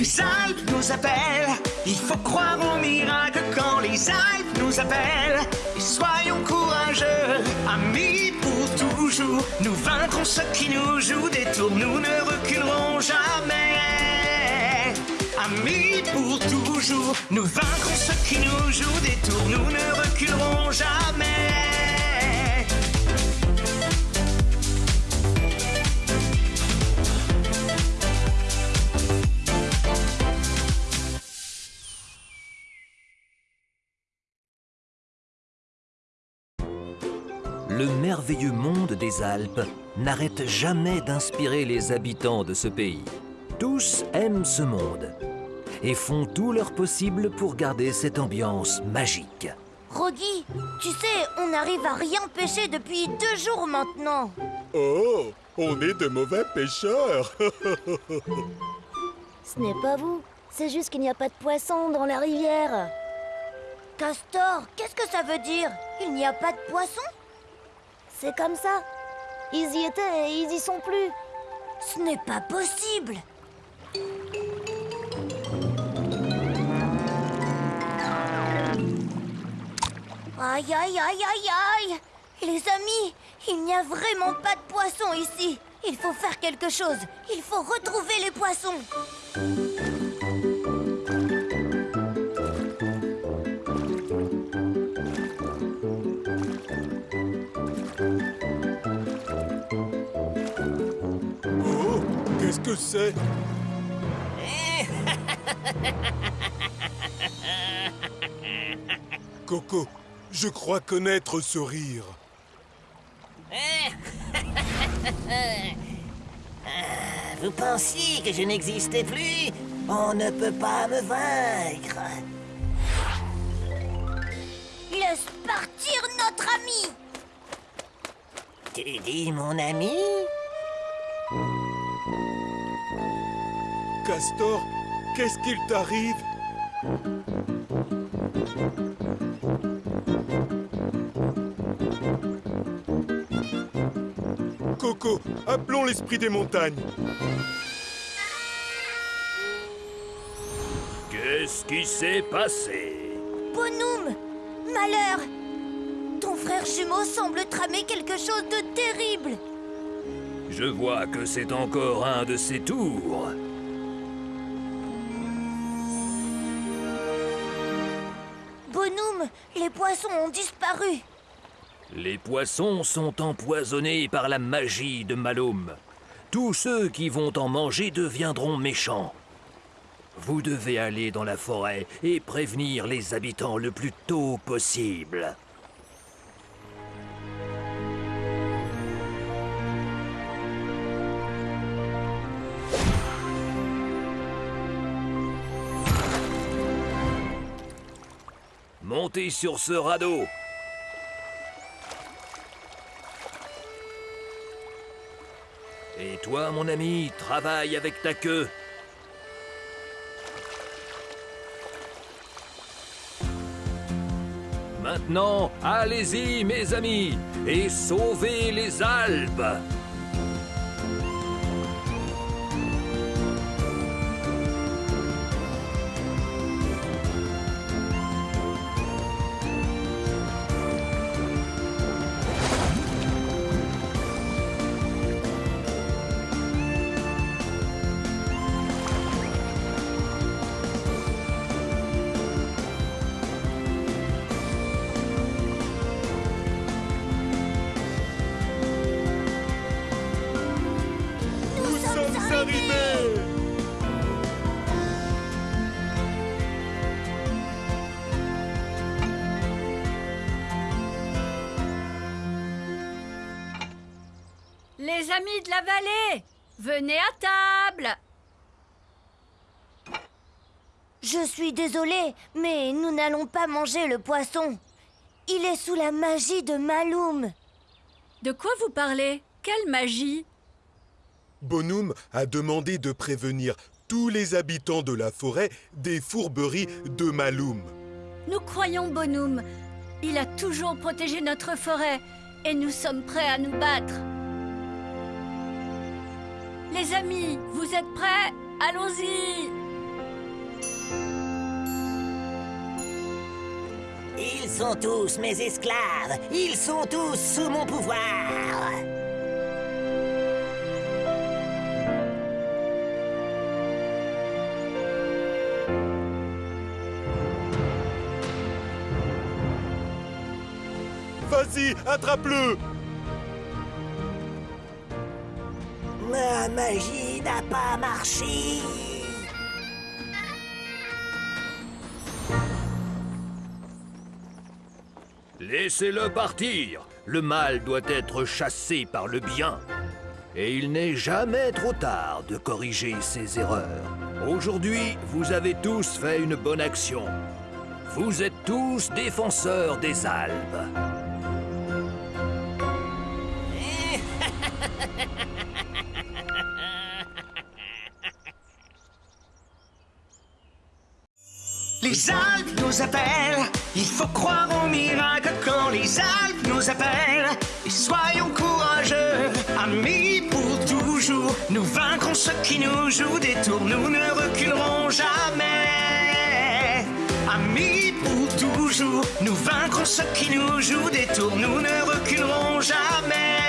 Les Alpes nous appellent, il faut croire au miracle quand les Alpes nous appellent. Et soyons courageux, amis pour toujours. Nous vaincrons ceux qui nous jouent des tours, nous ne reculerons jamais. Amis pour toujours, nous vaincrons ceux qui nous jouent des tours, nous ne reculerons jamais. Le merveilleux monde des Alpes n'arrête jamais d'inspirer les habitants de ce pays. Tous aiment ce monde et font tout leur possible pour garder cette ambiance magique. Rogi, tu sais, on n'arrive à rien pêcher depuis deux jours maintenant. Oh, on est de mauvais pêcheurs. Ce n'est pas vous, c'est juste qu'il n'y a pas de poissons dans la rivière. Castor, qu'est-ce que ça veut dire? Il n'y a pas de poisson C'est comme ça. Ils y étaient et ils y sont plus. Ce n'est pas possible. Aïe aïe aïe aïe aïe. Les amis, il n'y a vraiment pas de poissons ici. Il faut faire quelque chose. Il faut retrouver les poissons que c'est Coco, je crois connaître ce rire. Vous pensiez que je n'existais plus? On ne peut pas me vaincre. Laisse partir notre ami Tu dis mon ami? Castor, qu'est-ce qu'il t'arrive Coco, appelons l'esprit des montagnes. Qu'est-ce qui s'est passé Bonhomme Malheur Ton frère jumeau semble tramer quelque chose de terrible Je vois que c'est encore un de ses tours. Les poissons ont disparu Les poissons sont empoisonnés par la magie de Malum. Tous ceux qui vont en manger deviendront méchants. Vous devez aller dans la forêt et prévenir les habitants le plus tôt possible. Montez sur ce radeau. Et toi, mon ami, travaille avec ta queue. Maintenant, allez-y, mes amis, et sauvez les Alpes. Les amis de la vallée, venez à table Je suis désolée, mais nous n'allons pas manger le poisson. Il est sous la magie de Maloum. De quoi vous parlez? Quelle magie? Bonhomme a demandé de prévenir tous les habitants de la forêt des fourberies de Maloum. Nous croyons Bonhomme. Il a toujours protégé notre forêt et nous sommes prêts à nous battre. Les amis, vous êtes prêts? Allons-y Ils sont tous mes esclaves Ils sont tous sous mon pouvoir Vas-y, attrape-le Ma magie n'a pas marché. Laissez-le partir. Le mal doit être chassé par le bien. Et il n'est jamais trop tard de corriger ses erreurs. Aujourd'hui, vous avez tous fait une bonne action. Vous êtes tous défenseurs des Alpes. Les Alpes nous appellent, il faut croire au miracle quand les Alpes nous appellent. Et soyons courageux, amis Nous vaincrons ceux qui nous jouent des tours, nous ne reculerons jamais. Amis pour toujours, nous vaincrons ceux qui nous jouent des tours, nous ne reculerons jamais.